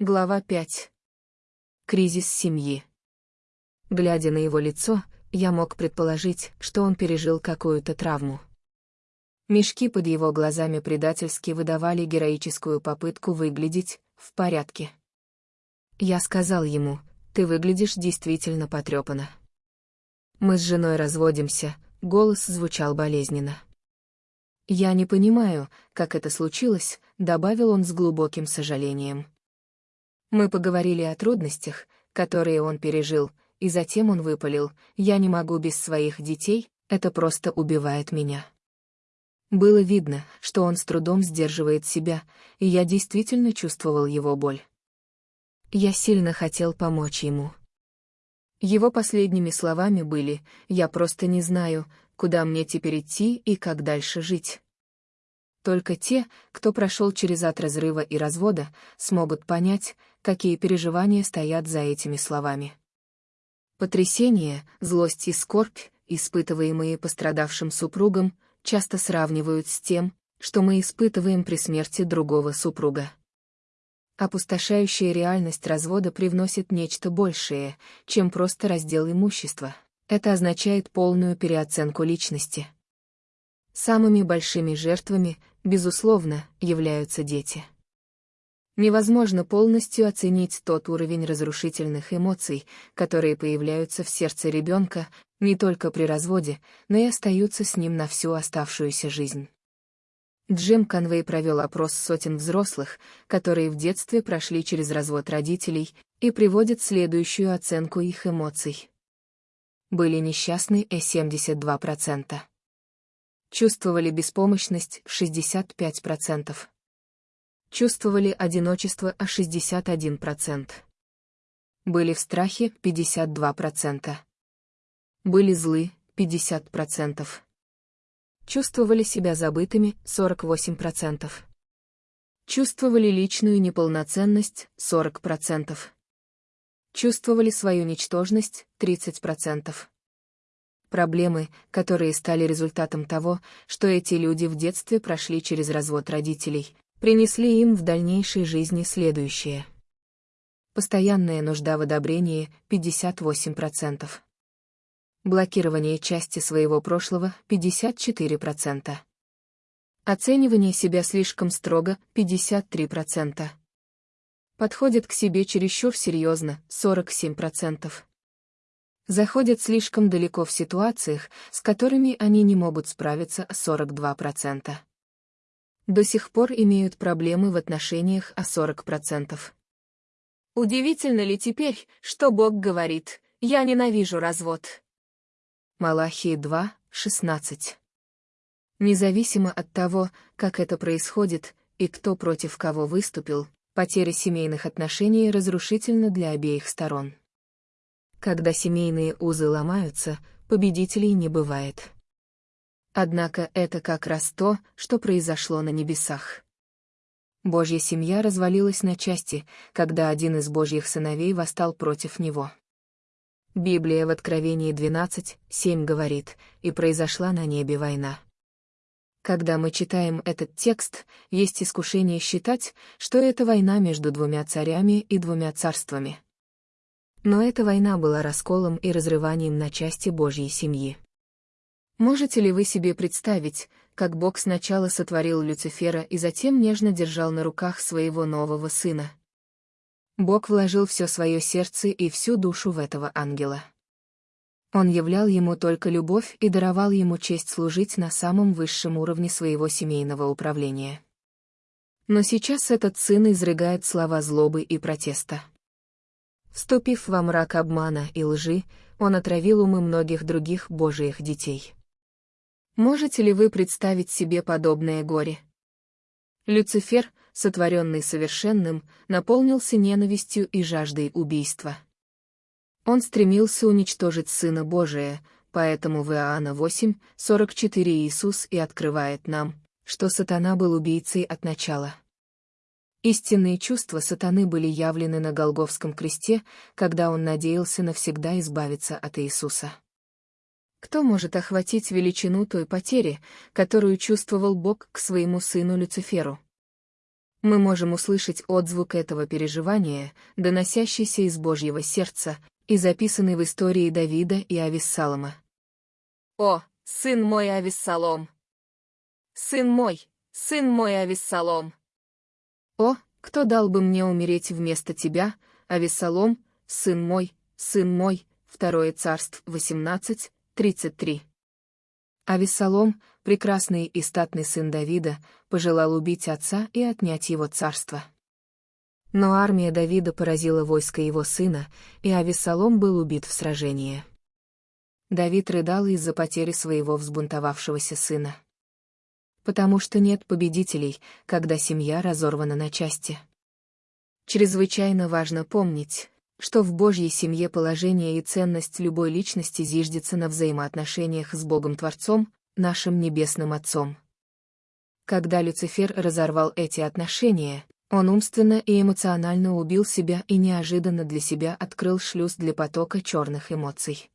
Глава 5. Кризис семьи. Глядя на его лицо, я мог предположить, что он пережил какую-то травму. Мешки под его глазами предательски выдавали героическую попытку выглядеть в порядке. Я сказал ему, ты выглядишь действительно потрепанно. Мы с женой разводимся, голос звучал болезненно. Я не понимаю, как это случилось, добавил он с глубоким сожалением. Мы поговорили о трудностях, которые он пережил, и затем он выпалил, «Я не могу без своих детей, это просто убивает меня». Было видно, что он с трудом сдерживает себя, и я действительно чувствовал его боль. Я сильно хотел помочь ему. Его последними словами были «Я просто не знаю, куда мне теперь идти и как дальше жить». Только те, кто прошел через ад разрыва и развода, смогут понять, какие переживания стоят за этими словами. Потрясение, злость и скорбь, испытываемые пострадавшим супругом, часто сравнивают с тем, что мы испытываем при смерти другого супруга. Опустошающая реальность развода привносит нечто большее, чем просто раздел имущества. Это означает полную переоценку личности. Самыми большими жертвами, безусловно, являются дети. Невозможно полностью оценить тот уровень разрушительных эмоций, которые появляются в сердце ребенка не только при разводе, но и остаются с ним на всю оставшуюся жизнь. Джим Конвей провел опрос сотен взрослых, которые в детстве прошли через развод родителей, и приводит следующую оценку их эмоций. Были несчастны и 72%. Чувствовали беспомощность 65%. Чувствовали одиночество а 61%. Были в страхе 52%. Были злы 50%. Чувствовали себя забытыми 48%. Чувствовали личную неполноценность 40%. Чувствовали свою ничтожность 30%. Проблемы, которые стали результатом того, что эти люди в детстве прошли через развод родителей, принесли им в дальнейшей жизни следующее. Постоянная нужда в одобрении — 58%. Блокирование части своего прошлого — 54%. Оценивание себя слишком строго — 53%. Подходит к себе чересчур серьезно — 47% заходят слишком далеко в ситуациях, с которыми они не могут справиться 42%. До сих пор имеют проблемы в отношениях о 40%. Удивительно ли теперь, что Бог говорит «Я ненавижу развод»? Малахии 2, 16. Независимо от того, как это происходит и кто против кого выступил, потеря семейных отношений разрушительна для обеих сторон. Когда семейные узы ломаются, победителей не бывает. Однако это как раз то, что произошло на небесах. Божья семья развалилась на части, когда один из божьих сыновей восстал против него. Библия в Откровении 12, 7 говорит, «И произошла на небе война». Когда мы читаем этот текст, есть искушение считать, что это война между двумя царями и двумя царствами. Но эта война была расколом и разрыванием на части Божьей семьи. Можете ли вы себе представить, как Бог сначала сотворил Люцифера и затем нежно держал на руках своего нового сына? Бог вложил все свое сердце и всю душу в этого ангела. Он являл ему только любовь и даровал ему честь служить на самом высшем уровне своего семейного управления. Но сейчас этот сын изрыгает слова злобы и протеста. Вступив во мрак обмана и лжи, он отравил умы многих других божьих детей. Можете ли вы представить себе подобное горе? Люцифер, сотворенный совершенным, наполнился ненавистью и жаждой убийства. Он стремился уничтожить Сына Божия, поэтому в Иоанна 8, 44 Иисус и открывает нам, что сатана был убийцей от начала. Истинные чувства сатаны были явлены на Голговском кресте, когда он надеялся навсегда избавиться от Иисуса. Кто может охватить величину той потери, которую чувствовал Бог к своему сыну Люциферу? Мы можем услышать отзвук этого переживания, доносящийся из Божьего сердца и записанный в истории Давида и Ависсалома. «О, сын мой Ависсалом! Сын мой, сын мой Ависсалом! О, кто дал бы мне умереть вместо тебя, Ависсалом, сын мой, сын мой, Второе царство 18, 33. Авессалом, прекрасный и статный сын Давида, пожелал убить отца и отнять его царство. Но армия Давида поразила войско его сына, и Авессалом был убит в сражении. Давид рыдал из-за потери своего взбунтовавшегося сына. Потому что нет победителей, когда семья разорвана на части. Чрезвычайно важно помнить, что в Божьей семье положение и ценность любой личности зиждется на взаимоотношениях с Богом-творцом, нашим Небесным Отцом. Когда Люцифер разорвал эти отношения, он умственно и эмоционально убил себя и неожиданно для себя открыл шлюз для потока черных эмоций.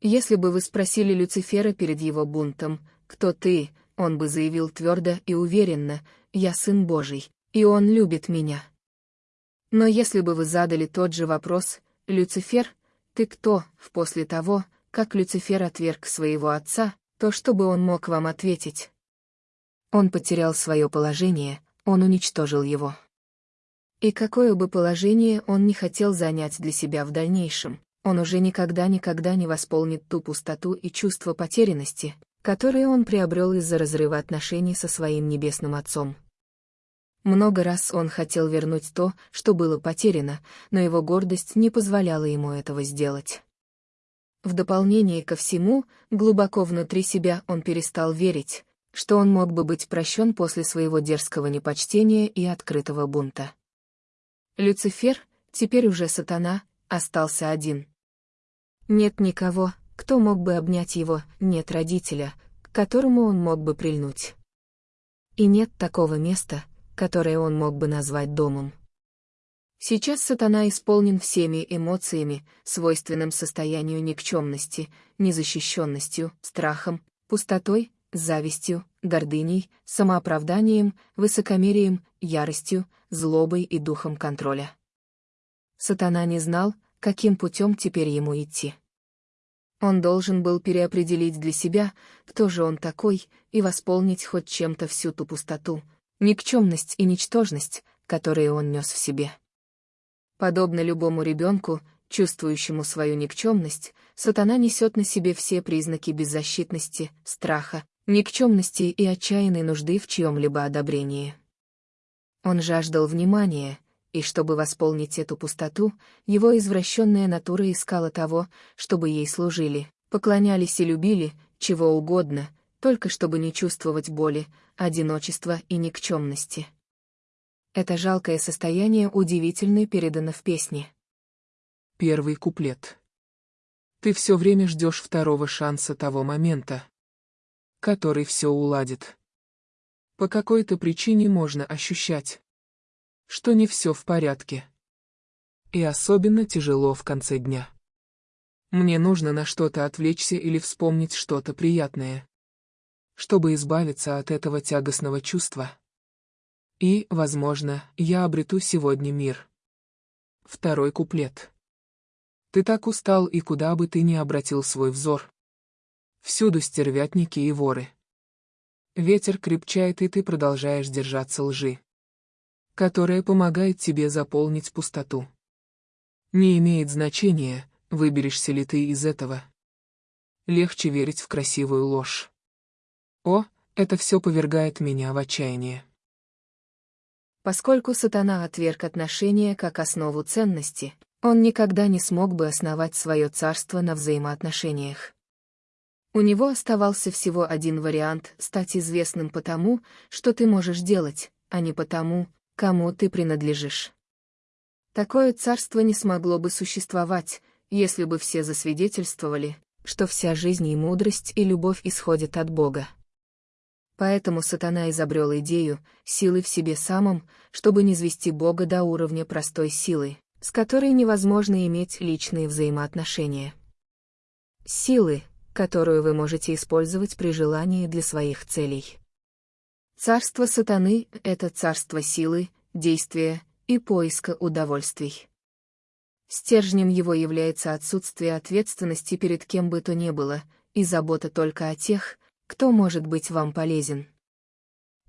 Если бы вы спросили Люцифера перед его бунтом, «Кто ты?», он бы заявил твердо и уверенно, «Я сын Божий, и он любит меня». Но если бы вы задали тот же вопрос, «Люцифер, ты кто?» после того, как Люцифер отверг своего отца, то что бы он мог вам ответить? Он потерял свое положение, он уничтожил его. И какое бы положение он не хотел занять для себя в дальнейшем, он уже никогда-никогда не восполнит ту пустоту и чувство потерянности, которые он приобрел из-за разрыва отношений со своим небесным отцом. Много раз он хотел вернуть то, что было потеряно, но его гордость не позволяла ему этого сделать. В дополнение ко всему, глубоко внутри себя он перестал верить, что он мог бы быть прощен после своего дерзкого непочтения и открытого бунта. Люцифер, теперь уже сатана, остался один. Нет никого, кто мог бы обнять его, нет родителя, к которому он мог бы прильнуть. И нет такого места, которое он мог бы назвать домом. Сейчас сатана исполнен всеми эмоциями, свойственным состоянию никчемности, незащищенностью, страхом, пустотой, завистью, гордыней, самооправданием, высокомерием, яростью, злобой и духом контроля. Сатана не знал, каким путем теперь ему идти. Он должен был переопределить для себя, кто же он такой, и восполнить хоть чем-то всю ту пустоту, никчемность и ничтожность, которые он нес в себе. Подобно любому ребенку, чувствующему свою никчемность, сатана несет на себе все признаки беззащитности, страха, никчемности и отчаянной нужды в чьем-либо одобрении. Он жаждал внимания, и чтобы восполнить эту пустоту, его извращенная натура искала того, чтобы ей служили, поклонялись и любили, чего угодно, только чтобы не чувствовать боли, одиночества и никчемности. Это жалкое состояние удивительно передано в песне. Первый куплет. Ты все время ждешь второго шанса того момента, который все уладит. По какой-то причине можно ощущать, что не все в порядке. И особенно тяжело в конце дня. Мне нужно на что-то отвлечься или вспомнить что-то приятное чтобы избавиться от этого тягостного чувства. И, возможно, я обрету сегодня мир. Второй куплет. Ты так устал и куда бы ты ни обратил свой взор. Всюду стервятники и воры. Ветер крепчает, и ты продолжаешь держаться лжи, которая помогает тебе заполнить пустоту. Не имеет значения, выберешься ли ты из этого. Легче верить в красивую ложь. О, это все повергает меня в отчаяние. Поскольку сатана отверг отношения как основу ценности, он никогда не смог бы основать свое царство на взаимоотношениях. У него оставался всего один вариант — стать известным потому, что ты можешь делать, а не потому, кому ты принадлежишь. Такое царство не смогло бы существовать, если бы все засвидетельствовали, что вся жизнь и мудрость и любовь исходят от Бога. Поэтому сатана изобрел идею, силы в себе самом, чтобы не звести Бога до уровня простой силы, с которой невозможно иметь личные взаимоотношения. Силы, которую вы можете использовать при желании для своих целей. Царство сатаны — это царство силы, действия и поиска удовольствий. Стержнем его является отсутствие ответственности перед кем бы то ни было, и забота только о тех, кто может быть вам полезен.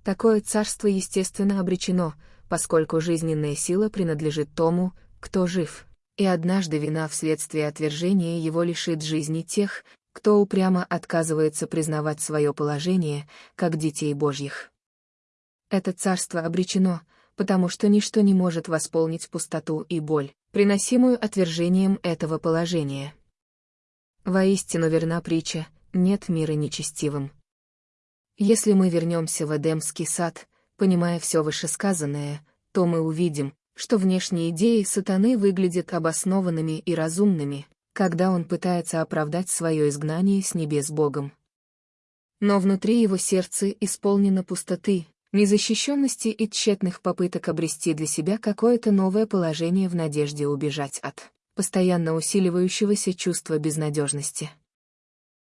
Такое царство естественно обречено, поскольку жизненная сила принадлежит тому, кто жив, и однажды вина вследствие отвержения его лишит жизни тех, кто упрямо отказывается признавать свое положение, как детей Божьих. Это царство обречено, потому что ничто не может восполнить пустоту и боль, приносимую отвержением этого положения. Воистину верна притча, нет мира нечестивым. Если мы вернемся в Эдемский сад, понимая все вышесказанное, то мы увидим, что внешние идеи сатаны выглядят обоснованными и разумными, когда он пытается оправдать свое изгнание с небес Богом. Но внутри его сердца исполнено пустоты, незащищенности и тщетных попыток обрести для себя какое-то новое положение в надежде убежать от постоянно усиливающегося чувства безнадежности.